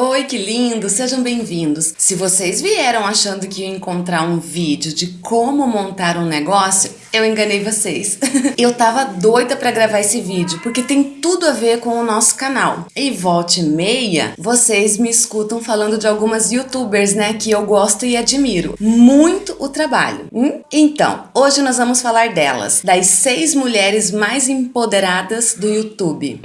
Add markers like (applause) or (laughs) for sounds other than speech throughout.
Oi, que lindo! Sejam bem-vindos! Se vocês vieram achando que ia encontrar um vídeo de como montar um negócio, eu enganei vocês. (laughs) eu tava doida pra gravar esse vídeo, porque tem tudo a ver com o nosso canal. E volte meia, vocês me escutam falando de algumas youtubers, né, que eu gosto e admiro. Muito o trabalho. Hum? Então, hoje nós vamos falar delas, das seis mulheres mais empoderadas do YouTube.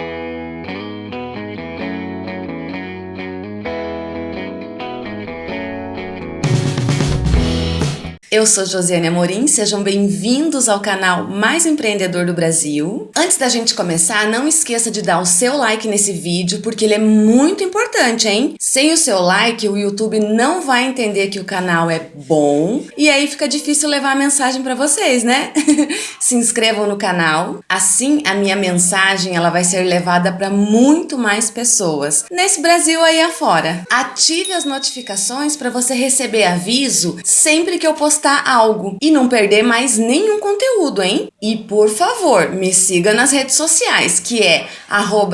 Eu sou Josiane Amorim, sejam bem-vindos ao canal mais empreendedor do Brasil. Antes da gente começar, não esqueça de dar o seu like nesse vídeo, porque ele é muito importante, hein? Sem o seu like, o YouTube não vai entender que o canal é bom e aí fica difícil levar a mensagem para vocês, né? (laughs) Se inscrevam no canal, assim a minha mensagem ela vai ser levada para muito mais pessoas, nesse Brasil aí afora. Ative as notificações para você receber aviso sempre que eu postar postar algo e não perder mais nenhum conteúdo, hein? E por favor, me siga nas redes sociais, que é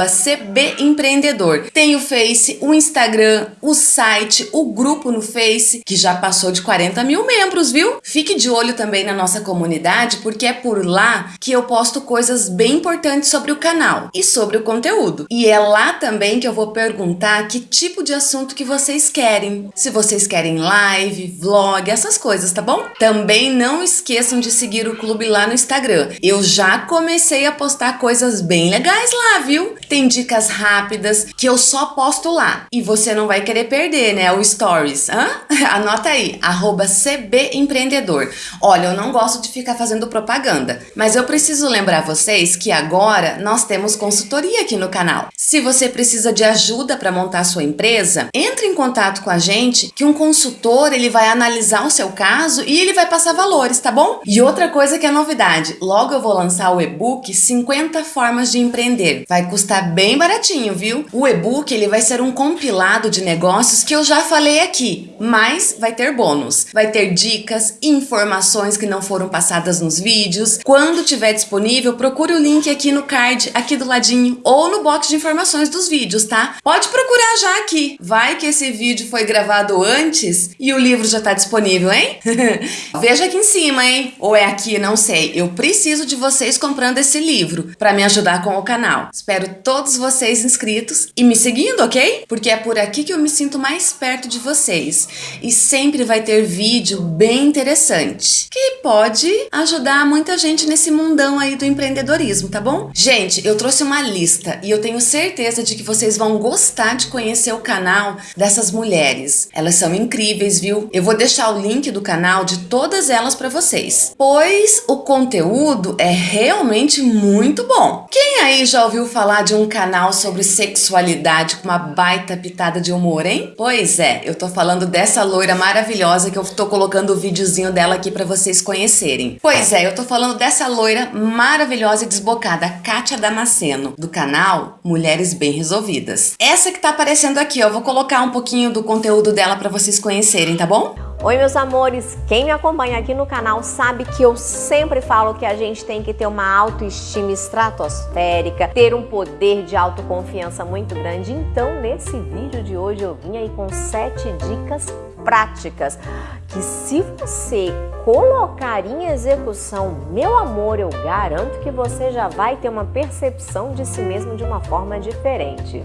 cbempreendedor. Tem o Face, o Instagram, o site, o grupo no Face, que já passou de 40 mil membros, viu? Fique de olho também na nossa comunidade, porque é por lá que eu posto coisas bem importantes sobre o canal e sobre o conteúdo. E é lá também que eu vou perguntar que tipo de assunto que vocês querem. Se vocês querem live, vlog, essas coisas, tá bom? Também não esqueçam de seguir o clube lá no Instagram. Eu já comecei a postar coisas bem legais lá, viu? Tem dicas rápidas que eu só posto lá. E você não vai querer perder, né? O Stories. Hã? (laughs) Anota aí, cbempreendedor. Olha, eu não gosto de ficar fazendo propaganda, mas eu preciso lembrar vocês que agora nós temos consultoria aqui no canal. Se você precisa de ajuda para montar sua empresa, entre em contato com a gente que um consultor ele vai analisar o seu caso e ele vai passar valores, tá bom? E outra coisa que é novidade, logo eu vou lançar o e-book 50 formas de empreender. Vai custar bem baratinho, viu? O e-book ele vai ser um compilado de negócios que eu já falei aqui, mas vai ter bônus. Vai ter dicas, informações que não foram passadas nos vídeos. Quando tiver disponível, procure o link aqui no card, aqui do ladinho, ou no box de informações dos vídeos, tá? Pode procurar já aqui. Vai que esse vídeo foi gravado antes e o livro já tá disponível, hein? (laughs) (laughs) Veja aqui em cima, hein? Ou é aqui, não sei. Eu preciso de vocês comprando esse livro para me ajudar com o canal. Espero todos vocês inscritos e me seguindo, ok? Porque é por aqui que eu me sinto mais perto de vocês. E sempre vai ter vídeo bem interessante que pode ajudar muita gente nesse mundão aí do empreendedorismo, tá bom? Gente, eu trouxe uma lista e eu tenho certeza de que vocês vão gostar de conhecer o canal dessas mulheres. Elas são incríveis, viu? Eu vou deixar o link do canal de todas elas para vocês, pois o conteúdo é realmente muito bom. Quem aí já ouviu falar de um canal sobre sexualidade com uma baita pitada de humor, hein? Pois é, eu tô falando dessa loira maravilhosa que eu tô colocando o videozinho dela aqui para vocês conhecerem. Pois é, eu tô falando dessa loira maravilhosa e desbocada, Kátia Damasceno, do canal Mulheres Bem Resolvidas. Essa que tá aparecendo aqui, ó, eu vou colocar um pouquinho do conteúdo dela para vocês conhecerem, tá bom? Oi meus amores, quem me acompanha aqui no canal sabe que eu sempre falo que a gente tem que ter uma autoestima estratosférica, ter um poder de autoconfiança muito grande. Então nesse vídeo de hoje eu vim aí com sete dicas práticas que se você colocar em execução, meu amor, eu garanto que você já vai ter uma percepção de si mesmo de uma forma diferente.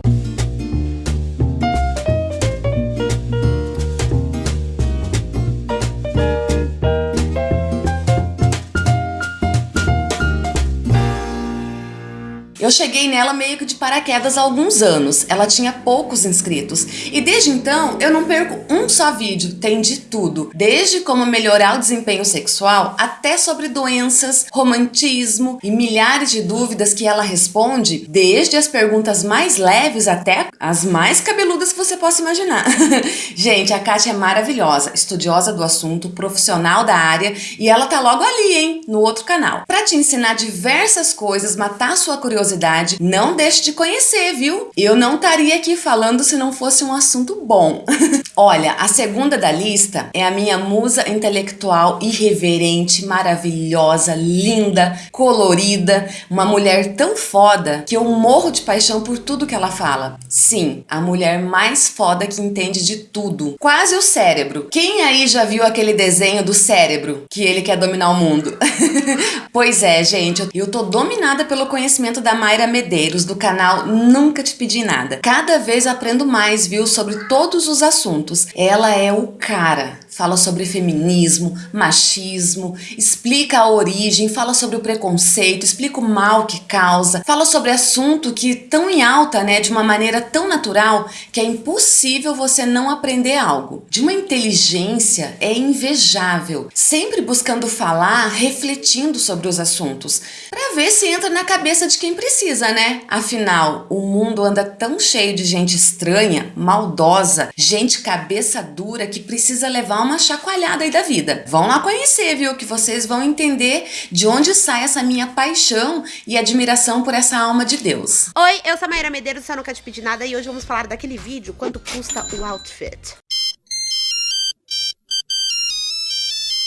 Eu cheguei nela meio que de paraquedas há alguns anos, ela tinha poucos inscritos. E desde então eu não perco um só vídeo, tem de tudo, desde como melhorar o desempenho sexual até sobre doenças, romantismo e milhares de dúvidas que ela responde, desde as perguntas mais leves até as mais cabeludas que você possa imaginar. (laughs) Gente, a Kátia é maravilhosa, estudiosa do assunto, profissional da área e ela tá logo ali, hein, no outro canal, para te ensinar diversas coisas, matar sua curiosidade curiosidade, não deixe de conhecer, viu? Eu não estaria aqui falando se não fosse um assunto bom. (laughs) Olha, a segunda da lista é a minha musa intelectual irreverente, maravilhosa, linda, colorida, uma mulher tão foda que eu morro de paixão por tudo que ela fala. Sim, a mulher mais foda que entende de tudo. Quase o cérebro. Quem aí já viu aquele desenho do cérebro que ele quer dominar o mundo? (laughs) pois é, gente, eu tô dominada pelo conhecimento da Mayra Medeiros do canal Nunca Te Pedi Nada. Cada vez aprendo mais, viu, sobre todos os assuntos. Ela é o cara. Fala sobre feminismo, machismo, explica a origem, fala sobre o preconceito, explica o mal que causa, fala sobre assunto que tão em alta, né, de uma maneira tão natural que é impossível você não aprender algo. De uma inteligência é invejável, sempre buscando falar, refletindo sobre os assuntos, para ver se entra na cabeça de quem precisa, né? Afinal, o mundo anda tão cheio de gente estranha, maldosa, gente cabeça dura que precisa levar uma chacoalhada aí da vida. Vão lá conhecer, viu? Que vocês vão entender de onde sai essa minha paixão e admiração por essa alma de Deus. Oi, eu sou a Maíra Medeiros, eu nunca te pedi nada e hoje vamos falar daquele vídeo, quanto custa o outfit.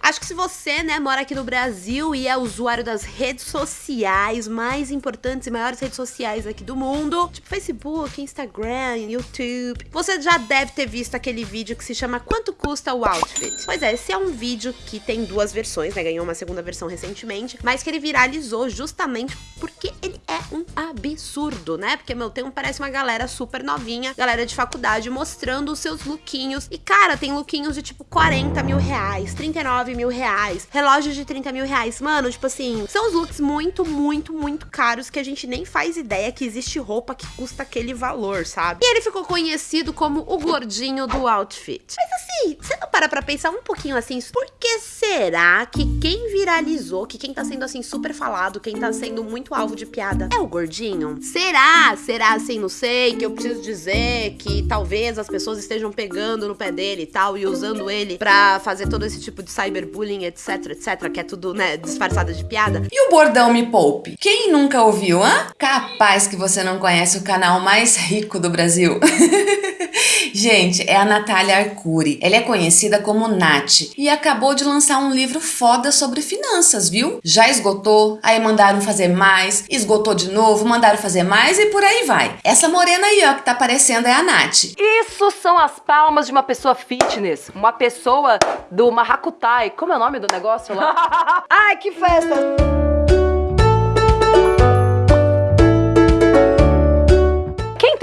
Acho que se você, né, mora aqui no Brasil e é usuário das redes sociais mais importantes e maiores redes sociais aqui do mundo, tipo Facebook, Instagram, YouTube, você já deve ter visto aquele vídeo que se chama Quanto custa o outfit? Pois é, esse é um vídeo que tem duas versões, né, ganhou uma segunda versão recentemente, mas que ele viralizou justamente porque ele é um absurdo, né? Porque, meu, tem um, parece uma galera super novinha, galera de faculdade, mostrando os seus lookinhos. E, cara, tem lookinhos de tipo 40 mil reais, 39 mil reais, relógios de 30 mil reais. Mano, tipo assim, são os looks muito, muito, muito caros que a gente nem faz ideia que existe roupa que custa aquele valor, sabe? E ele ficou conhecido como o gordinho do outfit. Mas você não para pra pensar um pouquinho assim, por que será que quem viralizou, que quem tá sendo assim super falado, quem tá sendo muito alvo de piada, é o gordinho? Será? Será assim, não sei, que eu preciso dizer que talvez as pessoas estejam pegando no pé dele e tal, e usando ele pra fazer todo esse tipo de cyber cyberbullying, etc, etc, que é tudo, né, disfarçado de piada. E o bordão Me Poupe? Quem nunca ouviu, hã? Capaz que você não conhece o canal mais rico do Brasil. (laughs) Gente, é a Natália Arcuri. Ela é conhecida como Nath e acabou de lançar um livro foda sobre finanças, viu? Já esgotou, aí mandaram fazer mais, esgotou de novo, mandaram fazer mais e por aí vai. Essa morena aí, ó, que tá aparecendo é a Nath. Isso são as palmas de uma pessoa fitness, uma pessoa do Mahakutai. Como é o nome do negócio lá? (laughs) Ai, que festa!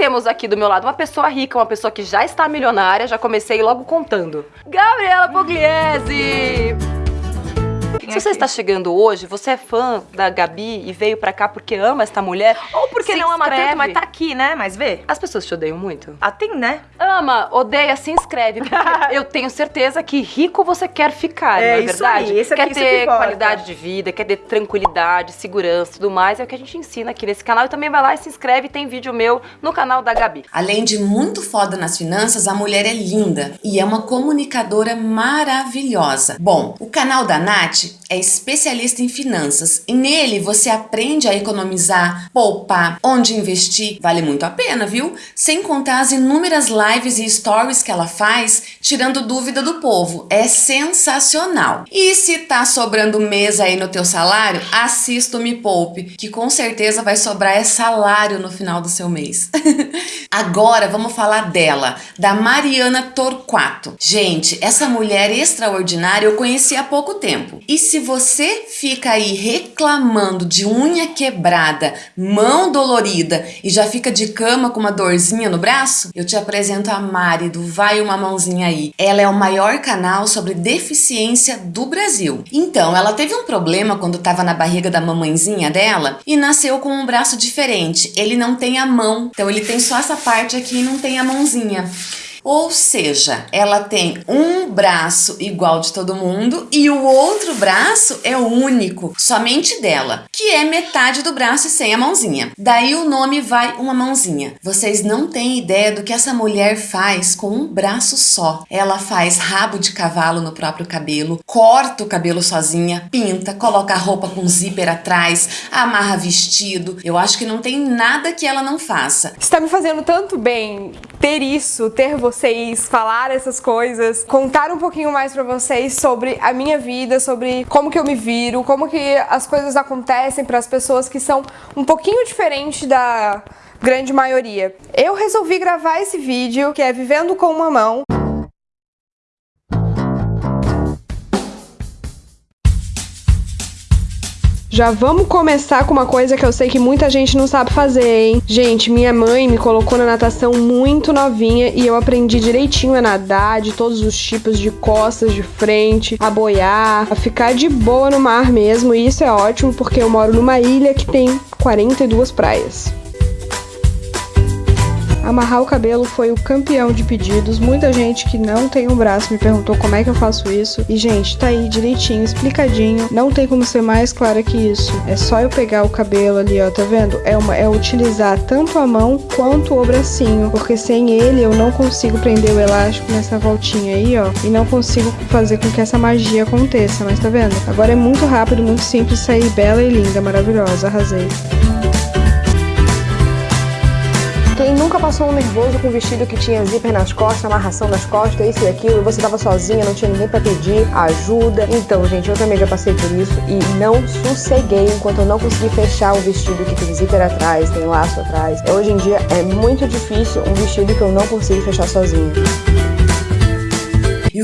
Temos aqui do meu lado uma pessoa rica, uma pessoa que já está milionária, já comecei logo contando. Gabriela Pugliese! Se você está chegando hoje, você é fã da Gabi e veio pra cá porque ama esta mulher. Ou porque não ama tanto, mas tá aqui, né? Mas vê. As pessoas te odeiam muito? Ah, tem, né? Ama, odeia, se inscreve. (laughs) eu tenho certeza que rico você quer ficar, é, não é verdade? Aí, esse quer aqui, ter qualidade de vida, quer ter tranquilidade, segurança e tudo mais. É o que a gente ensina aqui nesse canal. E também vai lá e se inscreve. Tem vídeo meu no canal da Gabi. Além de muito foda nas finanças, a mulher é linda e é uma comunicadora maravilhosa. Bom, o canal da Nath é especialista em finanças e nele você aprende a economizar, poupar, onde investir, vale muito a pena, viu? Sem contar as inúmeras lives e stories que ela faz, tirando dúvida do povo. É sensacional. E se tá sobrando mesa aí no teu salário, assista o Me Poupe, que com certeza vai sobrar é salário no final do seu mês. (laughs) Agora vamos falar dela, da Mariana Torquato. Gente, essa mulher extraordinária eu conheci há pouco tempo. E se você fica aí reclamando de unha quebrada, mão dolorida e já fica de cama com uma dorzinha no braço, eu te apresento a Mari do Vai Uma Mãozinha Aí. Ela é o maior canal sobre deficiência do Brasil. Então, ela teve um problema quando estava na barriga da mamãezinha dela e nasceu com um braço diferente. Ele não tem a mão, então ele tem só essa parte aqui e não tem a mãozinha. Ou seja, ela tem um braço igual de todo mundo e o outro braço é único, somente dela, que é metade do braço e sem a mãozinha. Daí o nome vai uma mãozinha. Vocês não têm ideia do que essa mulher faz com um braço só. Ela faz rabo de cavalo no próprio cabelo, corta o cabelo sozinha, pinta, coloca a roupa com zíper atrás, amarra vestido. Eu acho que não tem nada que ela não faça. Está me fazendo tanto bem ter isso, ter vocês, falar essas coisas, contar um pouquinho mais pra vocês sobre a minha vida, sobre como que eu me viro, como que as coisas acontecem para as pessoas que são um pouquinho diferente da grande maioria. Eu resolvi gravar esse vídeo, que é Vivendo com uma Mão, Já vamos começar com uma coisa que eu sei que muita gente não sabe fazer, hein? Gente, minha mãe me colocou na natação muito novinha e eu aprendi direitinho a nadar, de todos os tipos de costas, de frente, a boiar, a ficar de boa no mar mesmo. E isso é ótimo porque eu moro numa ilha que tem 42 praias. Amarrar o cabelo foi o campeão de pedidos. Muita gente que não tem um braço me perguntou como é que eu faço isso. E, gente, tá aí direitinho, explicadinho. Não tem como ser mais clara que isso. É só eu pegar o cabelo ali, ó, tá vendo? É, uma, é utilizar tanto a mão quanto o bracinho. Porque sem ele eu não consigo prender o elástico nessa voltinha aí, ó. E não consigo fazer com que essa magia aconteça. Mas tá vendo? Agora é muito rápido, muito simples, sair bela e linda, maravilhosa. Arrasei. Quem nunca passou um nervoso com um vestido que tinha zíper nas costas, amarração nas costas, isso e aquilo, e você tava sozinha, não tinha ninguém para pedir ajuda. Então, gente, eu também já passei por isso e não sosseguei enquanto eu não consegui fechar um vestido que tem zíper atrás, tem laço atrás. Hoje em dia é muito difícil um vestido que eu não consigo fechar sozinha.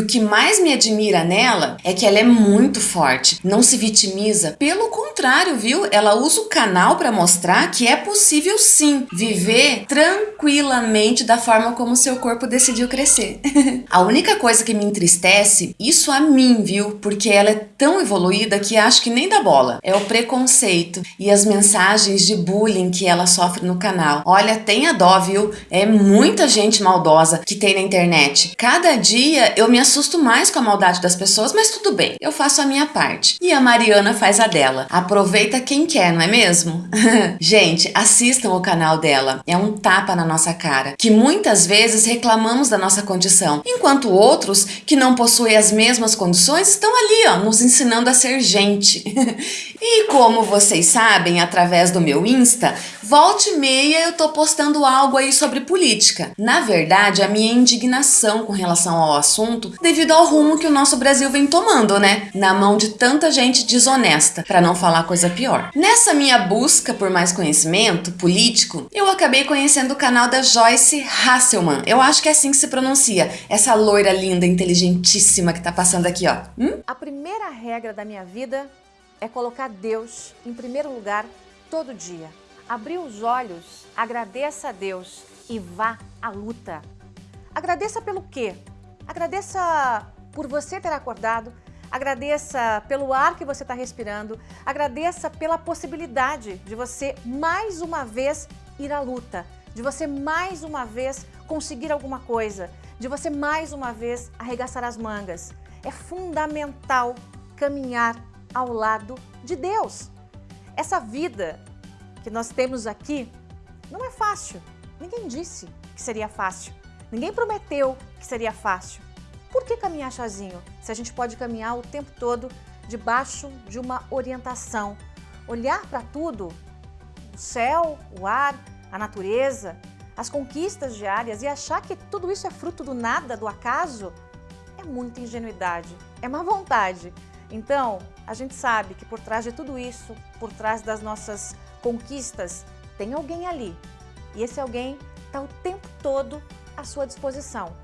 O que mais me admira nela é que ela é muito forte, não se vitimiza. Pelo contrário, viu? Ela usa o canal para mostrar que é possível sim viver tranquilamente da forma como seu corpo decidiu crescer. (laughs) a única coisa que me entristece, isso a mim, viu? Porque ela é tão evoluída que acho que nem dá bola. É o preconceito e as mensagens de bullying que ela sofre no canal. Olha, tenha dó, viu? É muita gente maldosa que tem na internet. Cada dia eu me mais com a maldade das pessoas, mas tudo bem, eu faço a minha parte. E a Mariana faz a dela. Aproveita quem quer, não é mesmo? (laughs) Gente, assistam o canal dela. É um tapa na nossa cara, que muitas vezes reclamamos da nossa condição, enquanto outros que não possuem as mesmas condições estão ali, ó, nos ensinando a ser gente. (laughs) e como vocês sabem, através do meu Insta, volte e meia eu tô postando algo aí sobre política. Na verdade, a minha indignação com relação ao assunto devido ao rumo que o nosso Brasil vem tomando, né? Na mão de tanta gente desonesta, para não falar coisa pior. Nessa minha busca por mais conhecimento político, eu acabei conhecendo o canal da Joyce Hasselman. Eu acho que é assim que se pronuncia. Essa loira linda, inteligentíssima que tá passando aqui, ó. Hum? A primeira regra da minha vida é colocar Deus em primeiro lugar todo dia. Abrir os olhos, agradeça a Deus e vá à luta. Agradeça pelo quê? Agradeça por você ter acordado, agradeça pelo ar que você está respirando, agradeça pela possibilidade de você mais uma vez ir à luta, de você mais uma vez conseguir alguma coisa, de você mais uma vez arregaçar as mangas. É fundamental caminhar ao lado de Deus. Essa vida que nós temos aqui não é fácil. Ninguém disse que seria fácil. Ninguém prometeu que seria fácil. Por que caminhar sozinho, se a gente pode caminhar o tempo todo debaixo de uma orientação? Olhar para tudo, o céu, o ar, a natureza, as conquistas diárias e achar que tudo isso é fruto do nada, do acaso, é muita ingenuidade, é má vontade. Então, a gente sabe que por trás de tudo isso, por trás das nossas conquistas, tem alguém ali. E esse alguém está o tempo todo à sua disposição.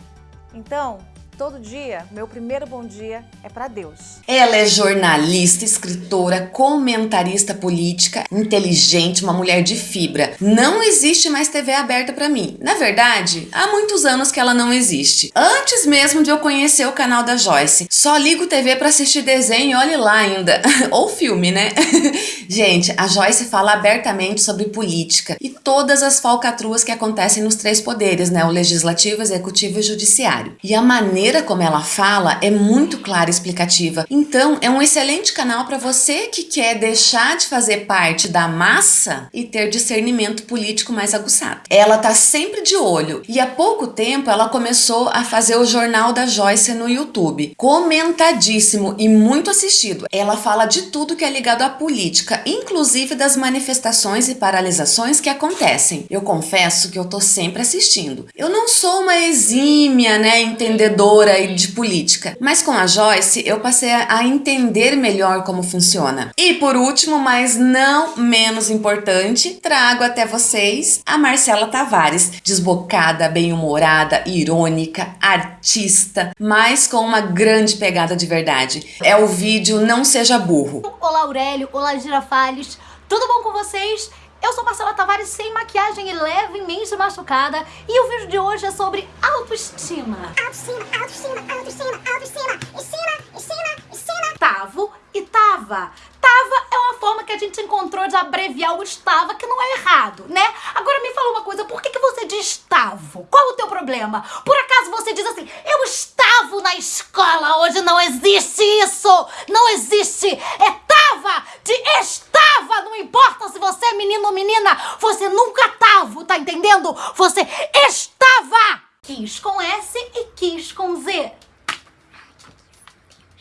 Então, Todo dia, meu primeiro bom dia é para Deus. Ela é jornalista, escritora, comentarista política, inteligente, uma mulher de fibra. Não existe mais TV aberta para mim. Na verdade, há muitos anos que ela não existe. Antes mesmo de eu conhecer o canal da Joyce. Só ligo TV para assistir desenho e olhe lá ainda. (laughs) Ou filme, né? (laughs) Gente, a Joyce fala abertamente sobre política e todas as falcatruas que acontecem nos três poderes, né? O legislativo, executivo e judiciário. E a maneira maneira como ela fala é muito clara e explicativa. Então, é um excelente canal para você que quer deixar de fazer parte da massa e ter discernimento político mais aguçado. Ela tá sempre de olho e há pouco tempo ela começou a fazer o Jornal da Joyce no YouTube. Comentadíssimo e muito assistido. Ela fala de tudo que é ligado à política, inclusive das manifestações e paralisações que acontecem. Eu confesso que eu tô sempre assistindo. Eu não sou uma exímia, né, entendedora de política, mas com a Joyce eu passei a entender melhor como funciona. E por último, mas não menos importante, trago até vocês a Marcela Tavares, desbocada, bem-humorada, irônica, artista, mas com uma grande pegada de verdade. É o vídeo Não Seja Burro. Olá Aurélio, olá Girafales, tudo bom com vocês? Eu sou Marcela Tavares sem maquiagem e levemente machucada e o vídeo de hoje é sobre autoestima. Autoestima, autoestima, autoestima, autoestima, estima, estima, estima. Tavo e tava. Tava é uma forma que a gente encontrou de abreviar o estava, que não é errado, né? Agora me fala uma coisa, por que, que você diz tavo? Qual o teu problema? Por acaso você diz assim, eu estava na escola hoje, não existe isso! Não existe! É tava de estava, não importa você é menino ou menina, você nunca tava, tá entendendo? Você estava! Quis com S e quis com Z.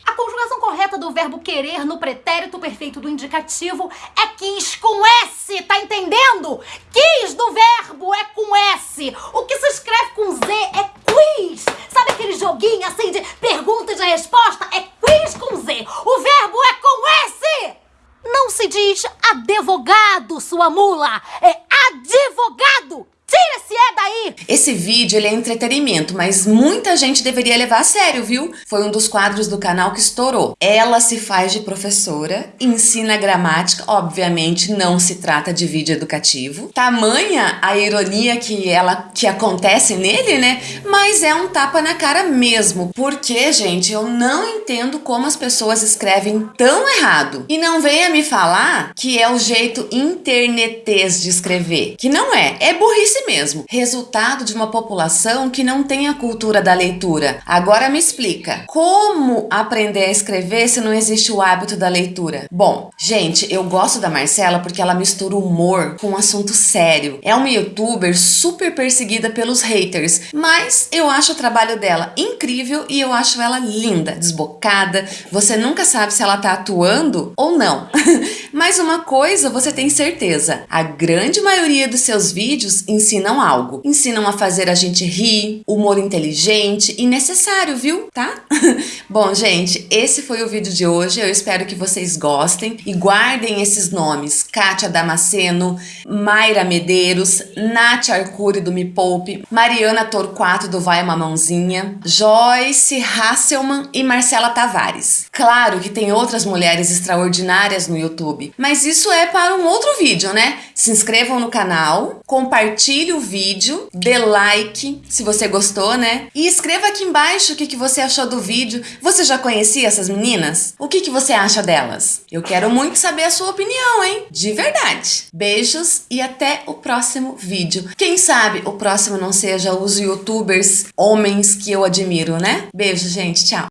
A conjugação correta do verbo querer no pretérito perfeito do indicativo é quis com S, tá entendendo? Quis do verbo é com S. O que se escreve com Z é quiz. Sabe aquele joguinho assim de pergunta e de resposta? É quiz com Z. O verbo é com. Não se diz advogado, sua mula. É advogado. Tira esse é daí! Esse vídeo ele é entretenimento, mas muita gente deveria levar a sério, viu? Foi um dos quadros do canal que estourou. Ela se faz de professora, ensina gramática, obviamente não se trata de vídeo educativo. Tamanha a ironia que ela que acontece nele, né? Mas é um tapa na cara mesmo. Porque, gente, eu não entendo como as pessoas escrevem tão errado. E não venha me falar que é o jeito internetês de escrever, que não é. É burrice mesmo, resultado de uma população que não tem a cultura da leitura. Agora me explica, como aprender a escrever se não existe o hábito da leitura? Bom, gente, eu gosto da Marcela porque ela mistura humor com um assunto sério. É uma youtuber super perseguida pelos haters, mas eu acho o trabalho dela incrível e eu acho ela linda, desbocada. Você nunca sabe se ela tá atuando ou não. (laughs) mas uma coisa você tem certeza, a grande maioria dos seus vídeos ensinam algo. Ensinam a fazer a gente rir, humor inteligente e necessário, viu? Tá? (laughs) Bom, gente, esse foi o vídeo de hoje. Eu espero que vocês gostem e guardem esses nomes. Kátia Damasceno, Mayra Medeiros, Nath Arcuri do Me Poupe, Mariana Torquato do Vai Uma Mãozinha, Joyce Hasselman e Marcela Tavares. Claro que tem outras mulheres extraordinárias no YouTube, mas isso é para um outro vídeo, né? Se inscrevam no canal, compartilhe o vídeo, dê like se você gostou, né? E escreva aqui embaixo o que, que você achou do vídeo. Você já conhecia essas meninas? O que, que você acha delas? Eu quero muito saber a sua opinião, hein? De verdade. Beijos e até o próximo vídeo. Quem sabe o próximo não seja os youtubers homens que eu admiro, né? Beijo, gente. Tchau.